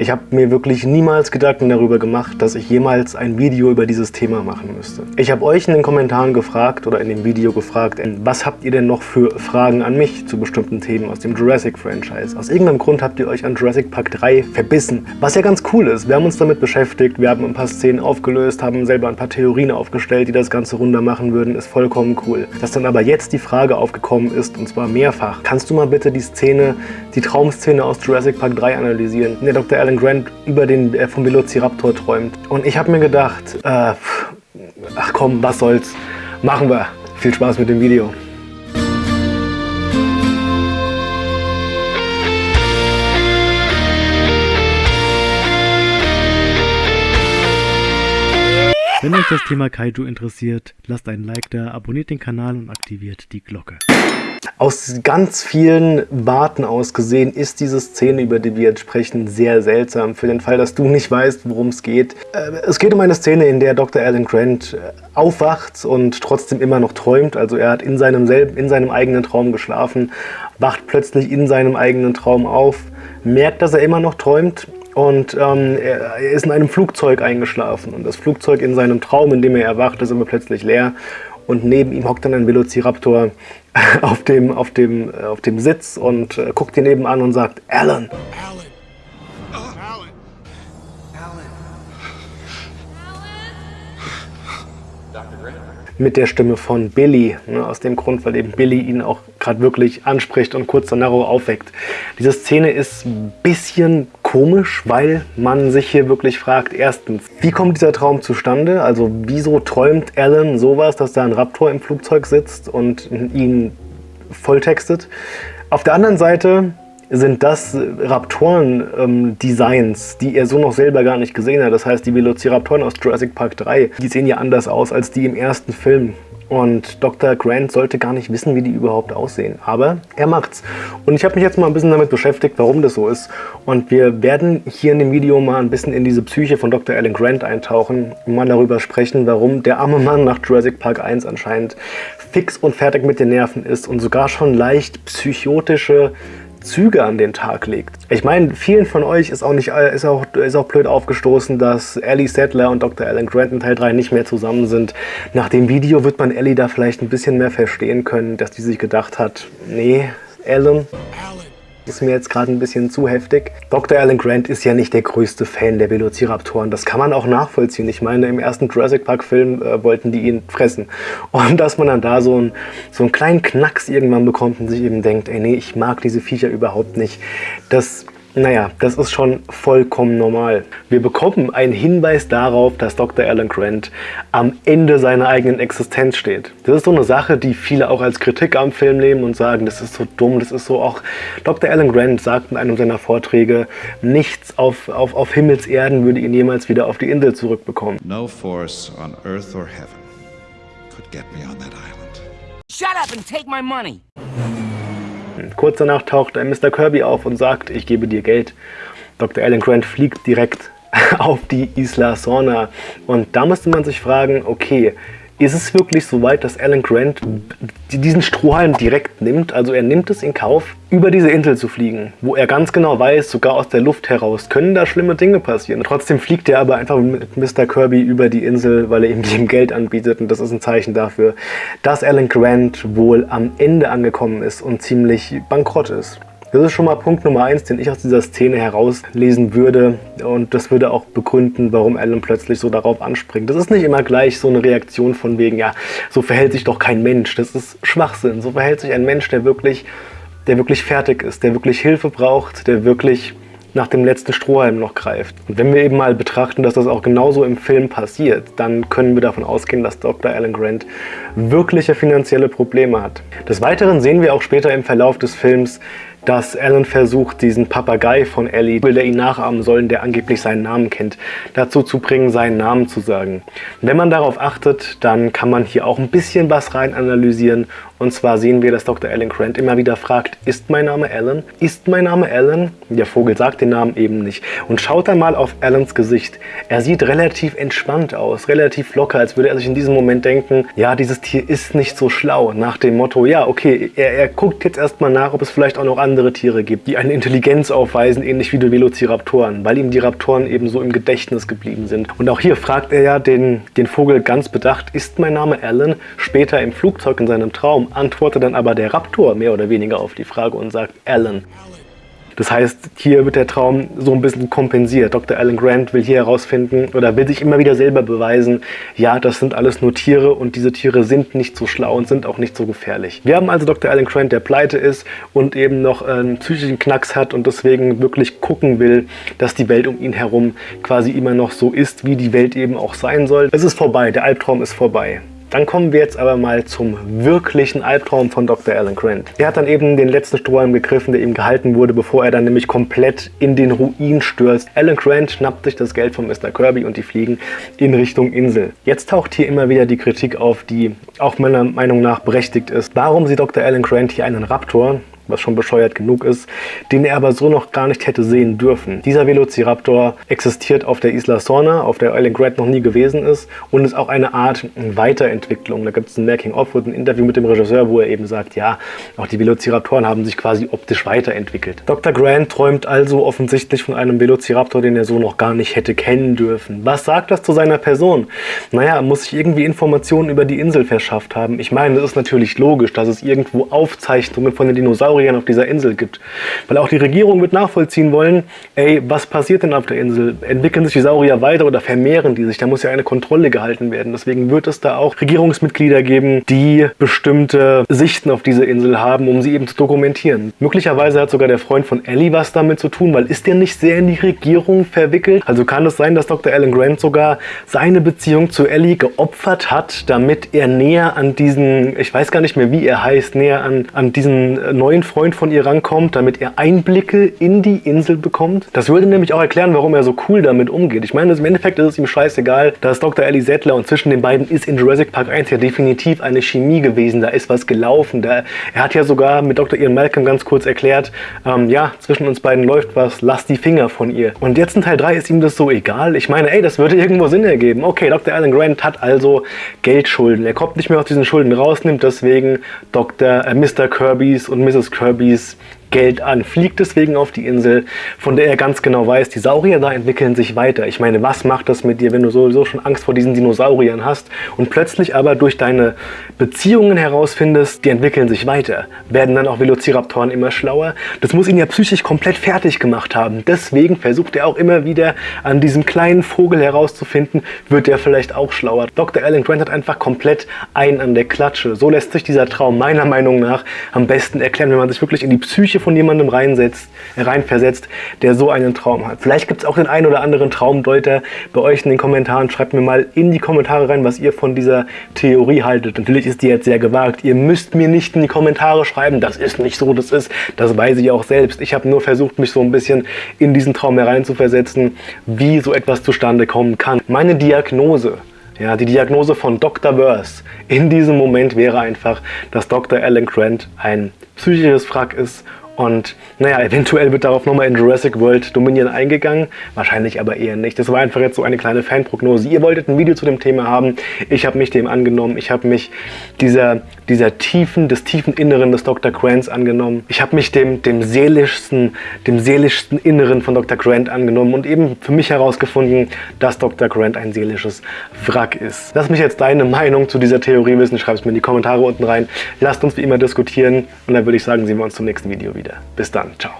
Ich habe mir wirklich niemals Gedanken darüber gemacht, dass ich jemals ein Video über dieses Thema machen müsste. Ich habe euch in den Kommentaren gefragt oder in dem Video gefragt, was habt ihr denn noch für Fragen an mich zu bestimmten Themen aus dem Jurassic-Franchise? Aus irgendeinem Grund habt ihr euch an Jurassic Park 3 verbissen, was ja ganz cool ist. Wir haben uns damit beschäftigt, wir haben ein paar Szenen aufgelöst, haben selber ein paar Theorien aufgestellt, die das Ganze runder machen würden, ist vollkommen cool. Dass dann aber jetzt die Frage aufgekommen ist, und zwar mehrfach, kannst du mal bitte die Szene, die Traumszene aus Jurassic Park 3 analysieren, der Dr. Alan Grant über den äh, vom Velociraptor träumt. Und ich habe mir gedacht, äh, ach komm, was soll's, machen wir. Viel Spaß mit dem Video. Wenn euch das Thema Kaiju interessiert, lasst einen Like da, abonniert den Kanal und aktiviert die Glocke. Aus ganz vielen Warten aus gesehen ist diese Szene, über die wir jetzt sprechen, sehr seltsam. Für den Fall, dass du nicht weißt, worum es geht. Äh, es geht um eine Szene, in der Dr. Alan Grant äh, aufwacht und trotzdem immer noch träumt. Also er hat in seinem, in seinem eigenen Traum geschlafen, wacht plötzlich in seinem eigenen Traum auf, merkt, dass er immer noch träumt und ähm, er, er, ist in einem Flugzeug eingeschlafen. Und das Flugzeug in seinem Traum, in dem er erwacht, ist immer plötzlich leer. Und neben ihm hockt dann ein Velociraptor auf dem, auf dem, äh, auf dem Sitz und äh, guckt ihn nebenan und sagt, Alan. Alan. mit der Stimme von Billy. Ne, aus dem Grund, weil eben Billy ihn auch gerade wirklich anspricht und kurz danach aufweckt. Diese Szene ist ein bisschen komisch, weil man sich hier wirklich fragt, erstens, wie kommt dieser Traum zustande? Also wieso träumt Alan sowas, dass da ein Raptor im Flugzeug sitzt und ihn volltextet? Auf der anderen Seite sind das Raptoren-Designs, ähm, die er so noch selber gar nicht gesehen hat. Das heißt, die Velociraptoren aus Jurassic Park 3, die sehen ja anders aus als die im ersten Film. Und Dr. Grant sollte gar nicht wissen, wie die überhaupt aussehen. Aber er macht's. Und ich habe mich jetzt mal ein bisschen damit beschäftigt, warum das so ist. Und wir werden hier in dem Video mal ein bisschen in diese Psyche von Dr. Alan Grant eintauchen und mal darüber sprechen, warum der arme Mann nach Jurassic Park 1 anscheinend fix und fertig mit den Nerven ist und sogar schon leicht psychotische Züge an den Tag legt. Ich meine, vielen von euch ist auch, nicht, ist, auch, ist auch blöd aufgestoßen, dass Ellie Sattler und Dr. Alan Grant in Teil 3 nicht mehr zusammen sind. Nach dem Video wird man Ellie da vielleicht ein bisschen mehr verstehen können, dass die sich gedacht hat, nee, Alan, Alan ist mir jetzt gerade ein bisschen zu heftig. Dr. Alan Grant ist ja nicht der größte Fan der Velociraptoren. Das kann man auch nachvollziehen. Ich meine, im ersten Jurassic Park Film äh, wollten die ihn fressen. Und dass man dann da so, ein, so einen kleinen Knacks irgendwann bekommt und sich eben denkt, ey nee, ich mag diese Viecher überhaupt nicht. Das naja, das ist schon vollkommen normal. Wir bekommen einen Hinweis darauf, dass Dr. Alan Grant am Ende seiner eigenen Existenz steht. Das ist so eine Sache, die viele auch als Kritik am Film nehmen und sagen, das ist so dumm, das ist so auch... Dr. Alan Grant sagt in einem seiner Vorträge, nichts auf, auf, auf Himmelserden würde ihn jemals wieder auf die Insel zurückbekommen. No force on earth or heaven could get me on that island. Shut up and take my money! Kurz danach taucht Mr. Kirby auf und sagt, ich gebe dir Geld. Dr. Alan Grant fliegt direkt auf die Isla Sorna. Und da müsste man sich fragen, okay, ist es wirklich so weit, dass Alan Grant diesen Strohhalm direkt nimmt? Also er nimmt es in Kauf, über diese Insel zu fliegen, wo er ganz genau weiß, sogar aus der Luft heraus, können da schlimme Dinge passieren. Trotzdem fliegt er aber einfach mit Mr. Kirby über die Insel, weil er ihm Geld anbietet und das ist ein Zeichen dafür, dass Alan Grant wohl am Ende angekommen ist und ziemlich bankrott ist. Das ist schon mal Punkt Nummer eins, den ich aus dieser Szene herauslesen würde. Und das würde auch begründen, warum Alan plötzlich so darauf anspringt. Das ist nicht immer gleich so eine Reaktion von wegen, ja, so verhält sich doch kein Mensch. Das ist Schwachsinn. So verhält sich ein Mensch, der wirklich, der wirklich fertig ist, der wirklich Hilfe braucht, der wirklich nach dem letzten Strohhalm noch greift. Und wenn wir eben mal betrachten, dass das auch genauso im Film passiert, dann können wir davon ausgehen, dass Dr. Alan Grant wirkliche finanzielle Probleme hat. Des Weiteren sehen wir auch später im Verlauf des Films, dass Alan versucht, diesen Papagei von Ellie, will der ihn nachahmen sollen, der angeblich seinen Namen kennt, dazu zu bringen, seinen Namen zu sagen. Wenn man darauf achtet, dann kann man hier auch ein bisschen was rein analysieren und zwar sehen wir, dass Dr. Alan Grant immer wieder fragt, ist mein Name Alan? Ist mein Name Alan? Der Vogel sagt den Namen eben nicht. Und schaut dann mal auf Alans Gesicht. Er sieht relativ entspannt aus, relativ locker, als würde er sich in diesem Moment denken, ja, dieses Tier ist nicht so schlau. Nach dem Motto, ja, okay, er, er guckt jetzt erstmal nach, ob es vielleicht auch noch andere andere Tiere gibt, die eine Intelligenz aufweisen, ähnlich wie die Velociraptoren, weil ihm die Raptoren eben so im Gedächtnis geblieben sind. Und auch hier fragt er ja den, den Vogel ganz bedacht, ist mein Name Alan? Später im Flugzeug in seinem Traum antwortet dann aber der Raptor mehr oder weniger auf die Frage und sagt Alan. Das heißt, hier wird der Traum so ein bisschen kompensiert. Dr. Alan Grant will hier herausfinden oder will sich immer wieder selber beweisen, ja, das sind alles nur Tiere und diese Tiere sind nicht so schlau und sind auch nicht so gefährlich. Wir haben also Dr. Alan Grant, der pleite ist und eben noch einen psychischen Knacks hat und deswegen wirklich gucken will, dass die Welt um ihn herum quasi immer noch so ist, wie die Welt eben auch sein soll. Es ist vorbei, der Albtraum ist vorbei. Dann kommen wir jetzt aber mal zum wirklichen Albtraum von Dr. Alan Grant. Er hat dann eben den letzten Strohhalm gegriffen, der ihm gehalten wurde, bevor er dann nämlich komplett in den Ruin stürzt. Alan Grant schnappt sich das Geld von Mr. Kirby und die fliegen in Richtung Insel. Jetzt taucht hier immer wieder die Kritik auf, die auch meiner Meinung nach berechtigt ist. Warum sieht Dr. Alan Grant hier einen Raptor, was schon bescheuert genug ist, den er aber so noch gar nicht hätte sehen dürfen. Dieser Velociraptor existiert auf der Isla Sorna, auf der Island Grant noch nie gewesen ist und ist auch eine Art Weiterentwicklung. Da gibt es ein Making-of und ein Interview mit dem Regisseur, wo er eben sagt, ja, auch die Velociraptoren haben sich quasi optisch weiterentwickelt. Dr. Grant träumt also offensichtlich von einem Velociraptor, den er so noch gar nicht hätte kennen dürfen. Was sagt das zu seiner Person? Naja, er muss sich irgendwie Informationen über die Insel verschafft haben. Ich meine, es ist natürlich logisch, dass es irgendwo Aufzeichnungen von den Dinosauriern Sauriern auf dieser Insel gibt. Weil auch die Regierung wird nachvollziehen wollen, ey, was passiert denn auf der Insel? Entwickeln sich die Saurier weiter oder vermehren die sich? Da muss ja eine Kontrolle gehalten werden. Deswegen wird es da auch Regierungsmitglieder geben, die bestimmte Sichten auf diese Insel haben, um sie eben zu dokumentieren. Möglicherweise hat sogar der Freund von Ellie was damit zu tun, weil ist der nicht sehr in die Regierung verwickelt? Also kann es sein, dass Dr. Alan Grant sogar seine Beziehung zu Ellie geopfert hat, damit er näher an diesen, ich weiß gar nicht mehr, wie er heißt, näher an, an diesen neuen Freund von ihr rankommt, damit er Einblicke in die Insel bekommt. Das würde nämlich auch erklären, warum er so cool damit umgeht. Ich meine, im Endeffekt ist es ihm scheißegal, dass Dr. Ellie Settler und zwischen den beiden ist in Jurassic Park 1 ja definitiv eine Chemie gewesen. Da ist was gelaufen. Da, er hat ja sogar mit Dr. Ian Malcolm ganz kurz erklärt, ähm, ja, zwischen uns beiden läuft was, lass die Finger von ihr. Und jetzt in Teil 3 ist ihm das so egal. Ich meine, ey, das würde irgendwo Sinn ergeben. Okay, Dr. Alan Grant hat also Geldschulden. Er kommt nicht mehr aus diesen Schulden raus, nimmt deswegen Dr. Äh, Mr. Kirbys und Mrs. Kirbys Geld an, fliegt deswegen auf die Insel, von der er ganz genau weiß, die Saurier da entwickeln sich weiter. Ich meine, was macht das mit dir, wenn du sowieso schon Angst vor diesen Dinosauriern hast und plötzlich aber durch deine Beziehungen herausfindest, die entwickeln sich weiter. Werden dann auch Velociraptoren immer schlauer? Das muss ihn ja psychisch komplett fertig gemacht haben. Deswegen versucht er auch immer wieder an diesem kleinen Vogel herauszufinden, wird er vielleicht auch schlauer. Dr. Alan Grant hat einfach komplett einen an der Klatsche. So lässt sich dieser Traum meiner Meinung nach am besten erklären, wenn man sich wirklich in die Psyche Psyche von jemandem reinsetzt, reinversetzt, der so einen Traum hat. Vielleicht gibt es auch den einen oder anderen Traumdeuter bei euch in den Kommentaren. Schreibt mir mal in die Kommentare rein, was ihr von dieser Theorie haltet. Natürlich ist die jetzt sehr gewagt. Ihr müsst mir nicht in die Kommentare schreiben, das ist nicht so, das ist, das weiß ich auch selbst. Ich habe nur versucht, mich so ein bisschen in diesen Traum hereinzuversetzen, wie so etwas zustande kommen kann. Meine Diagnose ja, die Diagnose von Dr. Verse in diesem Moment wäre einfach, dass Dr. Alan Grant ein psychisches Wrack ist und naja, eventuell wird darauf nochmal in Jurassic World Dominion eingegangen, wahrscheinlich aber eher nicht. Das war einfach jetzt so eine kleine Fanprognose. Ihr wolltet ein Video zu dem Thema haben, ich habe mich dem angenommen, ich habe mich dieser, dieser tiefen, des tiefen Inneren des Dr. Grants angenommen. Ich habe mich dem, dem seelischsten, dem seelischsten Inneren von Dr. Grant angenommen und eben für mich herausgefunden, dass Dr. Grant ein seelisches Wrack ist. Lass mich jetzt deine Meinung zu dieser Theorie wissen, schreib es mir in die Kommentare unten rein. Lasst uns wie immer diskutieren und dann würde ich sagen, sehen wir uns zum nächsten Video wieder wieder. Bis dann. Ciao.